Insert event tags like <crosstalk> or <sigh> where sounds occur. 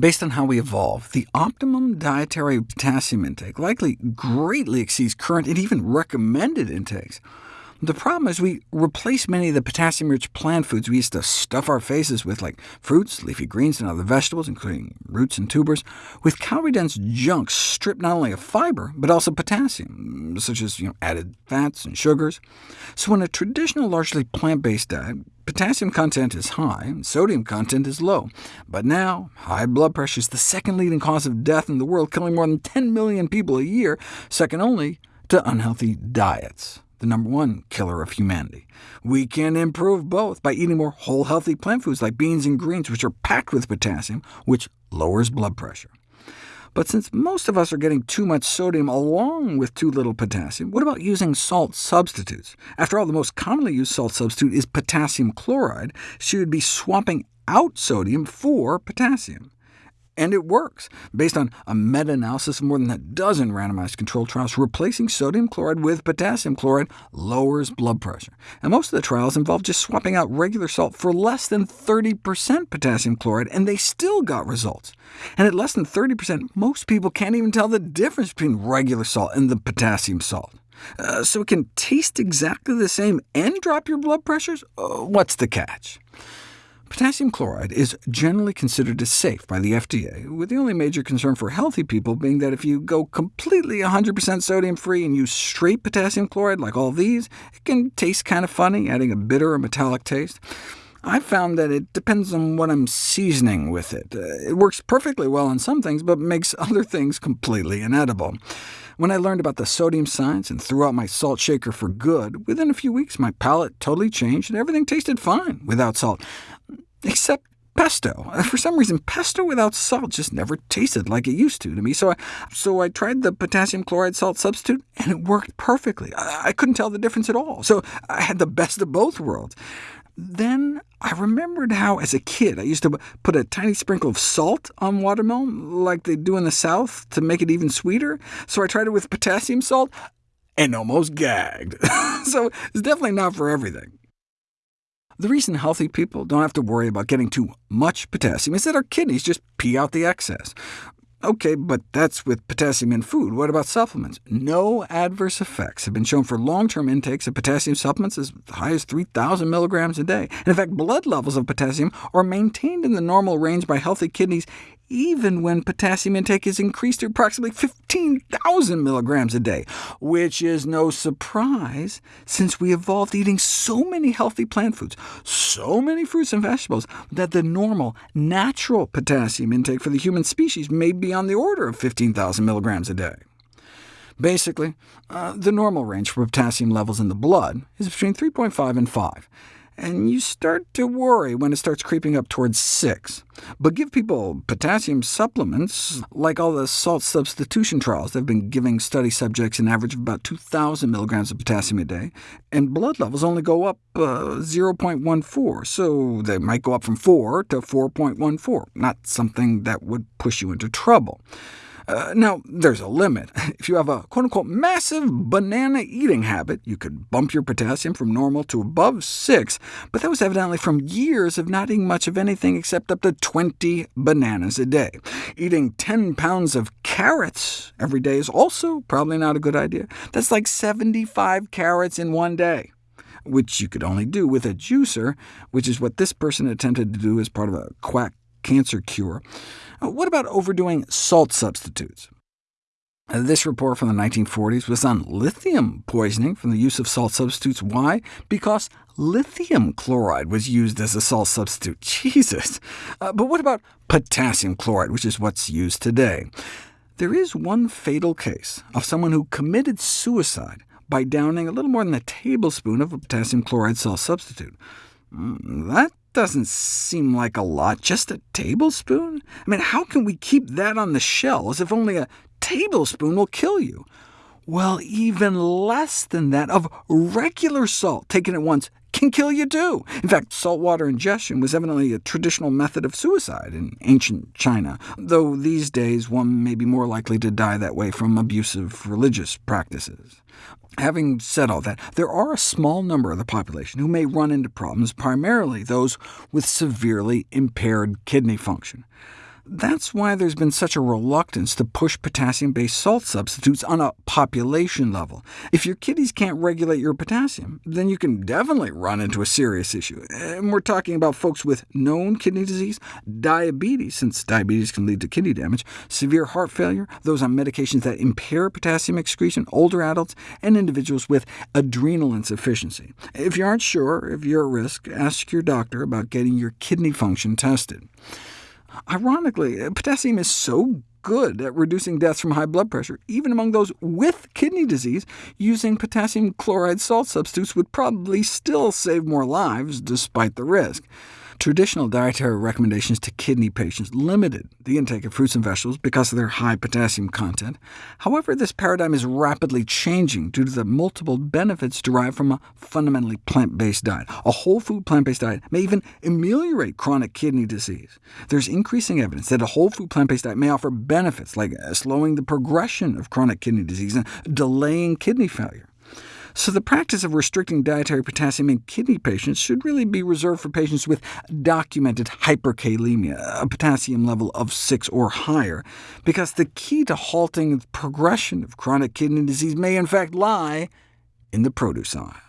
Based on how we evolve, the optimum dietary potassium intake likely greatly exceeds current and even recommended intakes. The problem is we replace many of the potassium-rich plant foods we used to stuff our faces with, like fruits, leafy greens, and other vegetables, including roots and tubers, with calorie-dense junk stripped not only of fiber, but also potassium, such as you know, added fats and sugars. So in a traditional, largely plant-based diet, potassium content is high, and sodium content is low. But now, high blood pressure is the second leading cause of death in the world, killing more than 10 million people a year, second only to unhealthy diets the number one killer of humanity. We can improve both by eating more whole, healthy plant foods like beans and greens, which are packed with potassium, which lowers blood pressure. But since most of us are getting too much sodium along with too little potassium, what about using salt substitutes? After all, the most commonly used salt substitute is potassium chloride, so you'd be swapping out sodium for potassium. And it works. Based on a meta-analysis of more than a dozen randomized controlled trials, replacing sodium chloride with potassium chloride lowers blood pressure. And most of the trials involved just swapping out regular salt for less than 30% potassium chloride, and they still got results. And at less than 30%, most people can't even tell the difference between regular salt and the potassium salt. Uh, so it can taste exactly the same and drop your blood pressures? Uh, what's the catch? Potassium chloride is generally considered as safe by the FDA, with the only major concern for healthy people being that if you go completely 100% sodium-free and use straight potassium chloride like all these, it can taste kind of funny, adding a bitter or metallic taste. I've found that it depends on what I'm seasoning with it. Uh, it works perfectly well on some things, but makes <laughs> other things completely inedible. When I learned about the sodium science and threw out my salt shaker for good, within a few weeks my palate totally changed and everything tasted fine without salt. Except pesto. Uh, for some reason, pesto without salt just never tasted like it used to to me, so I, so I tried the potassium chloride salt substitute, and it worked perfectly. I, I couldn't tell the difference at all, so I had the best of both worlds. Then I remembered how, as a kid, I used to put a tiny sprinkle of salt on watermelon, like they do in the South, to make it even sweeter. So I tried it with potassium salt, and almost gagged. <laughs> so it's definitely not for everything. The reason healthy people don't have to worry about getting too much potassium is that our kidneys just pee out the excess. OK, but that's with potassium in food. What about supplements? No adverse effects have been shown for long-term intakes of potassium supplements as high as 3,000 milligrams a day. And in fact, blood levels of potassium are maintained in the normal range by healthy kidneys even when potassium intake is increased to approximately 15,000 milligrams a day, which is no surprise, since we evolved eating so many healthy plant foods, so many fruits and vegetables, that the normal, natural potassium intake for the human species may be on the order of 15,000 milligrams a day. Basically, uh, the normal range for potassium levels in the blood is between 3.5 and 5, and you start to worry when it starts creeping up towards 6. But give people potassium supplements, like all the salt substitution trials they've been giving study subjects an average of about 2,000 milligrams of potassium a day, and blood levels only go up uh, 0.14, so they might go up from 4 to 4.14, not something that would push you into trouble. Uh, now, there's a limit. <laughs> If you have a quote-unquote massive banana eating habit, you could bump your potassium from normal to above 6, but that was evidently from years of not eating much of anything except up to 20 bananas a day. Eating 10 pounds of carrots every day is also probably not a good idea. That's like 75 carrots in one day which you could only do with a juicer, which is what this person attempted to do as part of a quack cancer cure. Uh, what about overdoing salt substitutes? Uh, this report from the 1940s was on lithium poisoning from the use of salt substitutes. Why? Because lithium chloride was used as a salt substitute. <laughs> Jesus! Uh, but what about potassium chloride, which is what's used today? There is one fatal case of someone who committed suicide by downing a little more than a tablespoon of a potassium chloride salt substitute. Mm, that doesn't seem like a lot, just a tablespoon? I mean, how can we keep that on the shelf as if only a tablespoon will kill you? Well, even less than that of regular salt taken at once can kill you too. In fact, saltwater ingestion was evidently a traditional method of suicide in ancient China, though these days one may be more likely to die that way from abusive religious practices. Having said all that, there are a small number of the population who may run into problems, primarily those with severely impaired kidney function. That's why there's been such a reluctance to push potassium-based salt substitutes on a population level. If your kidneys can't regulate your potassium, then you can definitely run into a serious issue. And we're talking about folks with known kidney disease, diabetes, since diabetes can lead to kidney damage, severe heart failure, those on medications that impair potassium excretion, older adults, and individuals with adrenal insufficiency. If you aren't sure if you're at risk, ask your doctor about getting your kidney function tested. Ironically, potassium is so good at reducing deaths from high blood pressure, even among those with kidney disease, using potassium chloride salt substitutes would probably still save more lives, despite the risk. Traditional dietary recommendations to kidney patients limited the intake of fruits and vegetables because of their high potassium content. However, this paradigm is rapidly changing due to the multiple benefits derived from a fundamentally plant-based diet. A whole food plant-based diet may even ameliorate chronic kidney disease. There's increasing evidence that a whole food plant-based diet may offer benefits like slowing the progression of chronic kidney disease and delaying kidney failure. So the practice of restricting dietary potassium in kidney patients should really be reserved for patients with documented hyperkalemia, a potassium level of 6 or higher, because the key to halting the progression of chronic kidney disease may in fact lie in the produce aisle.